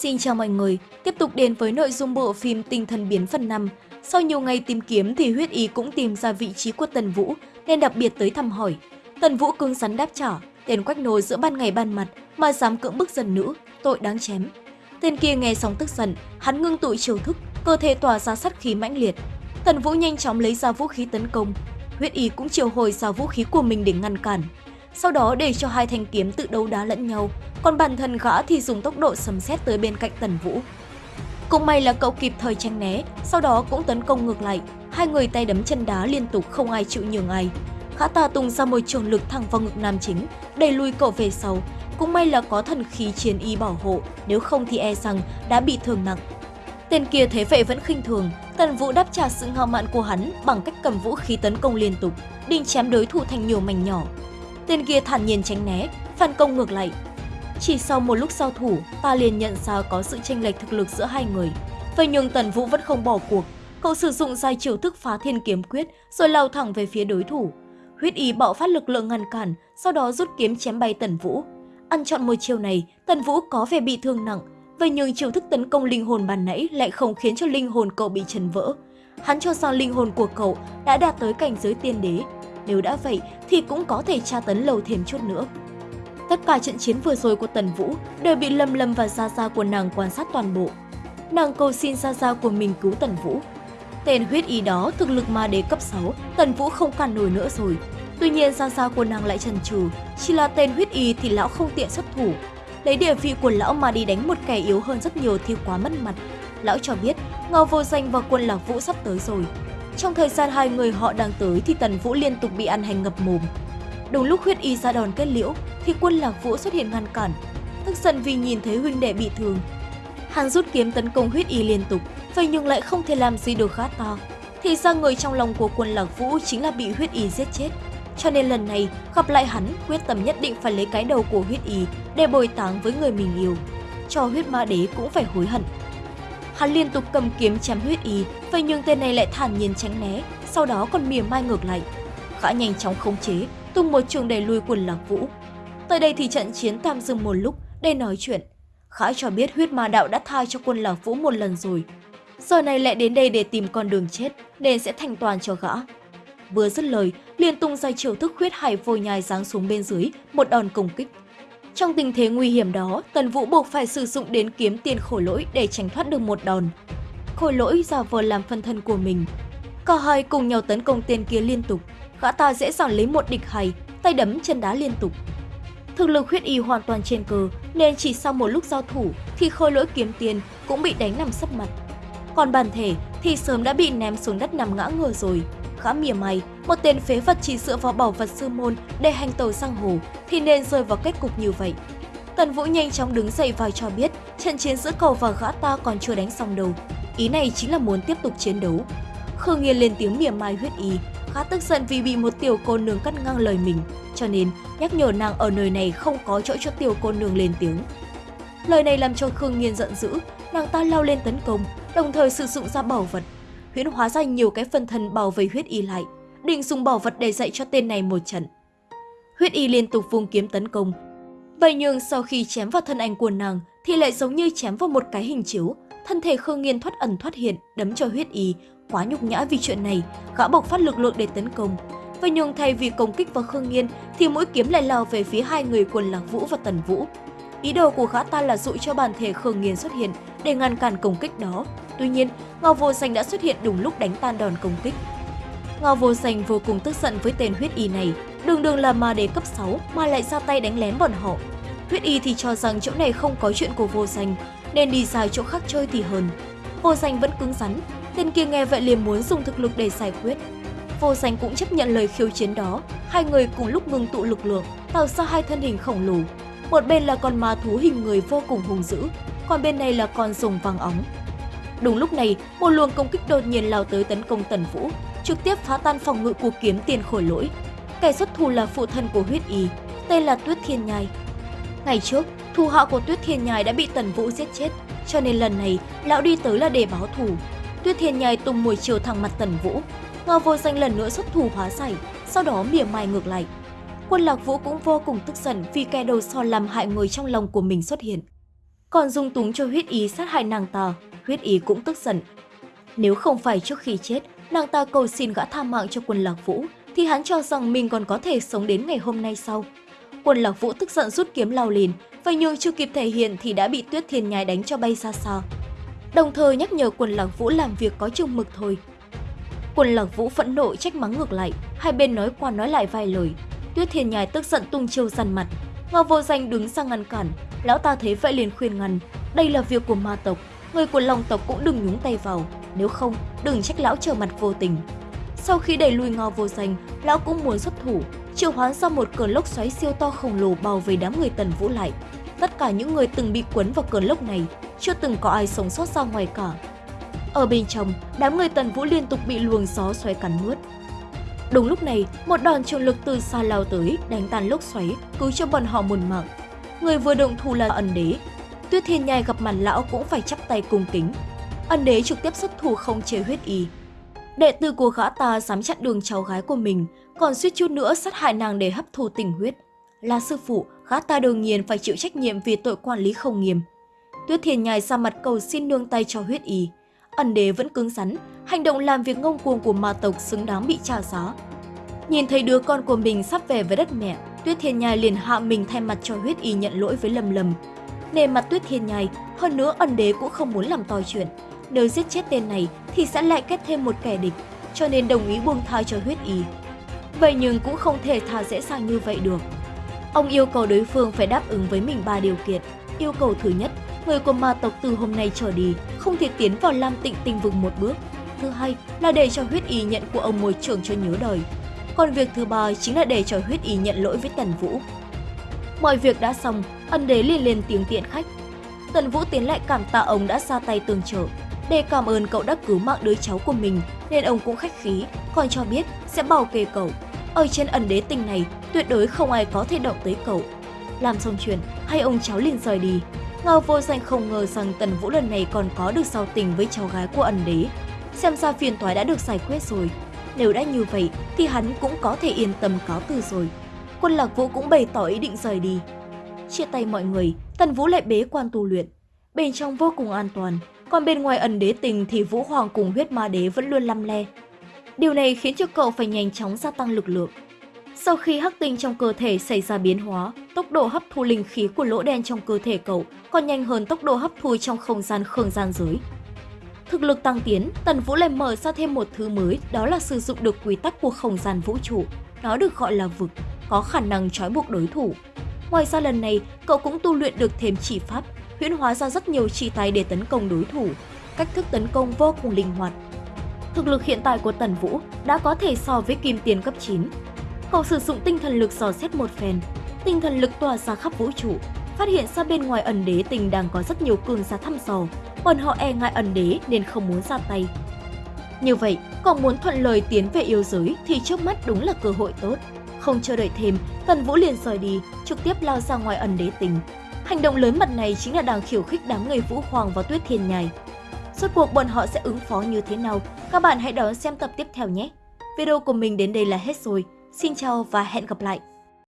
Xin chào mọi người, tiếp tục đến với nội dung bộ phim Tinh thần biến phần 5. Sau nhiều ngày tìm kiếm thì huyết ý cũng tìm ra vị trí của Tần Vũ nên đặc biệt tới thăm hỏi. Tần Vũ cứng rắn đáp trả, tên quách nồi giữa ban ngày ban mặt mà dám cưỡng bức dân nữ, tội đáng chém. Tên kia nghe xong tức giận, hắn ngưng tụ chiêu thức, cơ thể tỏa ra sát khí mãnh liệt. Tần Vũ nhanh chóng lấy ra vũ khí tấn công, huyết ý cũng triệu hồi ra vũ khí của mình để ngăn cản. Sau đó để cho hai thanh kiếm tự đấu đá lẫn nhau, còn bản thân gã thì dùng tốc độ sấm sét tới bên cạnh Tần Vũ. Cũng may là cậu kịp thời tránh né, sau đó cũng tấn công ngược lại. Hai người tay đấm chân đá liên tục không ai chịu nhường ai. Gã ta tung ra một trường lực thẳng vào ngực nam chính, đẩy lùi cậu về sau. Cũng may là có thần khí chiến y bảo hộ, nếu không thì e rằng đã bị thương nặng. Tên kia thế vậy vẫn khinh thường, Tần Vũ đáp trả sự ngạo mạn của hắn bằng cách cầm vũ khí tấn công liên tục, định chém đối thủ thành nhiều mảnh nhỏ. Tên kia thản nhiên tránh né, phản công ngược lại. Chỉ sau một lúc giao thủ, ta liền nhận ra có sự chênh lệch thực lực giữa hai người. Vậy nhưng Tần Vũ vẫn không bỏ cuộc, cậu sử dụng giai chiêu thức phá thiên kiếm quyết rồi lao thẳng về phía đối thủ. Huyết ý bạo phát lực lượng ngăn cản, sau đó rút kiếm chém bay Tần Vũ. Ăn chọn một chiêu này, Tần Vũ có vẻ bị thương nặng, vậy nhưng chiêu thức tấn công linh hồn bàn nãy lại không khiến cho linh hồn cậu bị chấn vỡ. Hắn cho rằng linh hồn của cậu đã đạt tới cảnh giới tiên đế, nếu đã vậy thì cũng có thể tra tấn lâu thêm chút nữa. Tất cả trận chiến vừa rồi của Tần Vũ đều bị Lâm Lâm và Gia Gia của nàng quan sát toàn bộ. Nàng cầu xin Gia Gia của mình cứu Tần Vũ. Tên huyết ý đó thực lực ma đế cấp 6, Tần Vũ không cản nổi nữa rồi. Tuy nhiên Gia Gia của nàng lại chần chừ, chỉ là tên huyết y thì lão không tiện xuất thủ. Lấy địa vị của lão mà đi đánh một kẻ yếu hơn rất nhiều thì quá mất mặt. Lão cho biết Ngao Vô Danh và quân Lạc Vũ sắp tới rồi, trong thời gian hai người họ đang tới thì Tần Vũ liên tục bị ăn hành ngập mồm. Đúng lúc huyết y ra đòn kết liễu thì quân Lạc Vũ xuất hiện ngăn cản. Tức giận vì nhìn thấy huynh đệ bị thương. Hắn rút kiếm tấn công huyết y liên tục, vậy nhưng lại không thể làm gì được gã ta. Thì ra người trong lòng của quân Lạc Vũ chính là bị huyết y giết chết. Cho nên lần này gặp lại hắn quyết tâm nhất định phải lấy cái đầu của huyết y để bồi táng với người mình yêu. Cho huyết ma đế cũng phải hối hận. Hắn liên tục cầm kiếm chém huyết y, vậy nhưng tên này lại thản nhiên tránh né, sau đó còn mỉa mai ngược lại. Gã nhanh chóng khống chế, tung một trường đẩy lui quân Lạc Vũ. Tới đây thì trận chiến tạm dừng một lúc để nói chuyện. Khải cho biết huyết ma đạo đã tha cho quân Lạc Vũ một lần rồi. Giờ này lại đến đây để tìm con đường chết, nên sẽ thành toàn cho gã. Vừa dứt lời, liền tung ra chiều thức huyết hải vôi nhai giáng xuống bên dưới, một đòn công kích. Trong tình thế nguy hiểm đó, Tần Vũ buộc phải sử dụng đến kiếm tiền khổ lỗi để tránh thoát được một đòn. Khổ lỗi giả vờ làm phân thân của mình. Cả hai cùng nhau tấn công tên kia liên tục, gã ta dễ dàng lấy một địch hay, tay đấm chân đá liên tục. Thực lực huyết y hoàn toàn trên cơ, nên chỉ sau một lúc giao thủ thì khôi lỗi kiếm tiền cũng bị đánh nằm sấp mặt. Còn bản thể thì sớm đã bị ném xuống đất nằm ngã ngửa rồi. Khá mỉa mày, một tên phế vật chỉ dựa vào bảo vật sư môn để hành tàu sang hồ thì nên rơi vào kết cục như vậy. Tần Vũ nhanh chóng đứng dậy và cho biết trận chiến giữa cậu và gã ta còn chưa đánh xong đâu. Ý này chính là muốn tiếp tục chiến đấu. Khương Nghiên lên tiếng mỉa mai huyết y, khá tức giận vì bị một tiểu cô nương cắt ngang lời mình, cho nên nhắc nhở nàng ở nơi này không có chỗ cho tiểu cô nương lên tiếng. Lời này làm cho Khương Nghiên giận dữ, nàng ta lao lên tấn công, đồng thời sử dụng ra bảo vật, huyễn hóa ra nhiều cái phân thân bảo vệ huyết y lại, định dùng bảo vật để dạy cho tên này một trận. Huyết y liên tục vung kiếm tấn công. Vậy nhưng sau khi chém vào thân ảnh của nàng thì lại giống như chém vào một cái hình chiếu, thân thể Khương Nghiên thoát ẩn thoát hiện, đấm cho huyết y, quá nhục nhã vì chuyện này, gã bộc phát lực lượng để tấn công. Vậy nhưng thay vì công kích vào Khương Nghiên thì mũi kiếm lại lao về phía hai người quần Lạc Vũ và Tần Vũ. Ý đồ của gã ta là dụ cho bản thể Khương Nghiên xuất hiện để ngăn cản công kích đó. Tuy nhiên, Ngao Vô Xanh đã xuất hiện đúng lúc đánh tan đòn công kích. Ngao Vô Xanh vô cùng tức giận với tên huyết y này, đường đường là ma đế cấp 6 mà lại ra tay đánh lén bọn họ. Huyết y thì cho rằng chỗ này không có chuyện của Vô Xanh, nên đi ra chỗ khác chơi thì hơn. Vô Xanh vẫn cứng rắn, tên kia nghe vậy liền muốn dùng thực lực để giải quyết. Vô Xanh cũng chấp nhận lời khiêu chiến đó, hai người cùng lúc ngừng tụ lực lượng, tạo ra hai thân hình khổng lồ. Một bên là con ma thú hình người vô cùng hùng dữ, còn bên này là con rồng vàng óng. Đúng lúc này, một luồng công kích đột nhiên lao tới tấn công Tần Vũ, trực tiếp phá tan phòng ngự của kiếm tiền khổ lỗi. Kẻ xuất thủ là phụ thân của huyết y, tên là Tuyết Thiên Nhai. Ngày trước, thù họ của Tuyết Thiên Nhai đã bị Tần Vũ giết chết, cho nên lần này lão đi tới là để báo thù. Tuyết Thiên Nhai tung mùi chiều thẳng mặt Tần Vũ, Ngao Vô Danh lần nữa xuất thủ hóa giải, sau đó mỉa mai ngược lại. Quân Lạc Vũ cũng vô cùng tức giận vì kẻ đầu so làm hại người trong lòng của mình xuất hiện còn dung túng cho huyết ý sát hại nàng ta, huyết ý cũng tức giận. Nếu không phải trước khi chết, nàng ta cầu xin gã tha mạng cho quân lạc vũ, thì hắn cho rằng mình còn có thể sống đến ngày hôm nay sau. Quân lạc vũ tức giận rút kiếm lao liền, và nhường chưa kịp thể hiện thì đã bị tuyết thiên nhai đánh cho bay xa xa. Đồng thời nhắc nhở quân lạc vũ làm việc có chừng mực thôi. Quân lạc vũ phẫn nộ trách mắng ngược lại, hai bên nói qua nói lại vài lời. Tuyết thiên nhai tức giận tung chiêu dằn mặt, Ngọc vô danh đứng ra ngăn cản, lão ta thấy vậy liền khuyên ngăn, đây là việc của ma tộc, người của long tộc cũng đừng nhúng tay vào, nếu không, đừng trách lão trở mặt vô tình. Sau khi đẩy lui ngò vô danh, lão cũng muốn xuất thủ, triệu hoán ra một cơn lốc xoáy siêu to khổng lồ bao vây đám người tần vũ lại. Tất cả những người từng bị cuốn vào cơn lốc này, chưa từng có ai sống sót ra ngoài cả. Ở bên trong, đám người tần vũ liên tục bị luồng gió xoáy cắn nuốt. Đúng lúc này, một đòn trường lực từ xa lao tới, đánh tan lốc xoáy, cứu cho bọn họ một mạng. Người vừa động thủ là ẩn đế. Tuyết thiên nhai gặp mặt lão cũng phải chắp tay cung kính. Ẩn đế trực tiếp xuất thủ không chế huyết y. Đệ tử của gã ta dám chặn đường cháu gái của mình, còn suýt chút nữa sát hại nàng để hấp thu tình huyết. Là sư phụ, gã ta đương nhiên phải chịu trách nhiệm vì tội quản lý không nghiêm. Tuyết thiên nhai ra mặt cầu xin nương tay cho huyết y. Ẩn đế vẫn cứng rắn, hành động làm việc ngông cuồng của ma tộc xứng đáng bị trả giá. Nhìn thấy đứa con của mình sắp về với đất mẹ, Tuyết Thiên Nhai liền hạ mình thay mặt cho huyết y nhận lỗi với Lâm Lâm. Nề mặt Tuyết Thiên Nhai, hơn nữa ẩn đế cũng không muốn làm to chuyện. Nếu giết chết tên này thì sẽ lại kết thêm một kẻ địch, cho nên đồng ý buông tha cho huyết y. Vậy nhưng cũng không thể tha dễ dàng như vậy được. Ông yêu cầu đối phương phải đáp ứng với mình ba điều kiện. Yêu cầu thứ nhất, người của ma tộc từ hôm nay trở đi không thể tiến vào Lam Tịnh Tinh Vực một bước. Thứ hai là để cho huyết y nhận của ông môi trường cho nhớ đời. Còn việc thứ ba chính là để cho huyết y nhận lỗi với Tần Vũ. Mọi việc đã xong, ân đế liền lên tiếng tiện khách. Tần Vũ tiến lại cảm tạ ông đã ra tay tương trợ. Để cảm ơn cậu đã cứu mạng đứa cháu của mình nên ông cũng khách khí, còn cho biết sẽ bảo kê cậu. Ở trên ẩn đế tình này, tuyệt đối không ai có thể động tới cậu. Làm xong chuyện, hai ông cháu liền rời đi. Ngao vô danh không ngờ rằng Tần Vũ lần này còn có được giao tình với cháu gái của ẩn đế. Xem ra phiền toái đã được giải quyết rồi. Nếu đã như vậy thì hắn cũng có thể yên tâm cáo từ rồi. Quân lạc vũ cũng bày tỏ ý định rời đi. Chia tay mọi người, Tần Vũ lại bế quan tu luyện. Bên trong vô cùng an toàn, còn bên ngoài ẩn đế tình thì Vũ Hoàng cùng huyết ma đế vẫn luôn lăm le. Điều này khiến cho cậu phải nhanh chóng gia tăng lực lượng. Sau khi hắc tinh trong cơ thể xảy ra biến hóa, tốc độ hấp thu linh khí của lỗ đen trong cơ thể cậu còn nhanh hơn tốc độ hấp thu trong không gian khương gian giới. Thực lực tăng tiến, Tần Vũ lại mở ra thêm một thứ mới, đó là sử dụng được quy tắc của không gian vũ trụ. Nó được gọi là vực, có khả năng trói buộc đối thủ. Ngoài ra lần này, cậu cũng tu luyện được thêm chỉ pháp, huyễn hóa ra rất nhiều chỉ tay để tấn công đối thủ. Cách thức tấn công vô cùng linh hoạt. Thực lực hiện tại của Tần Vũ đã có thể so với kim tiền cấp 9. Cậu sử dụng tinh thần lực dò xét một phen, tinh thần lực tỏa ra khắp vũ trụ, phát hiện ra bên ngoài ẩn đế tình đang có rất nhiều cường giả thăm dò, bọn họ e ngại ẩn đế nên không muốn ra tay. Như vậy, còn muốn thuận lời tiến về yêu giới thì trước mắt đúng là cơ hội tốt. Không chờ đợi thêm, Tần Vũ liền rời đi, trực tiếp lao ra ngoài ẩn đế tình. Hành động lớn mật này chính là đang khiêu khích đám người Vũ Hoàng và Tuyết Thiên Nhai. Suốt cuộc bọn họ sẽ ứng phó như thế nào? Các bạn hãy đón xem tập tiếp theo nhé! Video của mình đến đây là hết rồi. Xin chào và hẹn gặp lại!